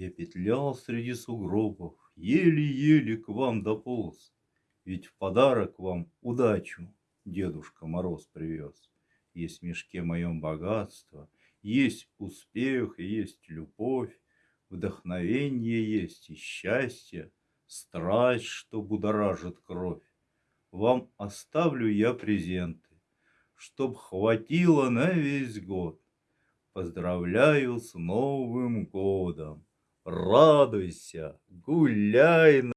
Я петлял среди сугробов, еле-еле к вам дополз, Ведь в подарок вам удачу Дедушка Мороз привез. Есть в мешке моем богатство, есть успех, есть любовь, Вдохновенье есть и счастье, страсть, что будоражит кровь. Вам оставлю я презенты, чтоб хватило на весь год. Поздравляю с Новым годом! Радуйся, гуляй!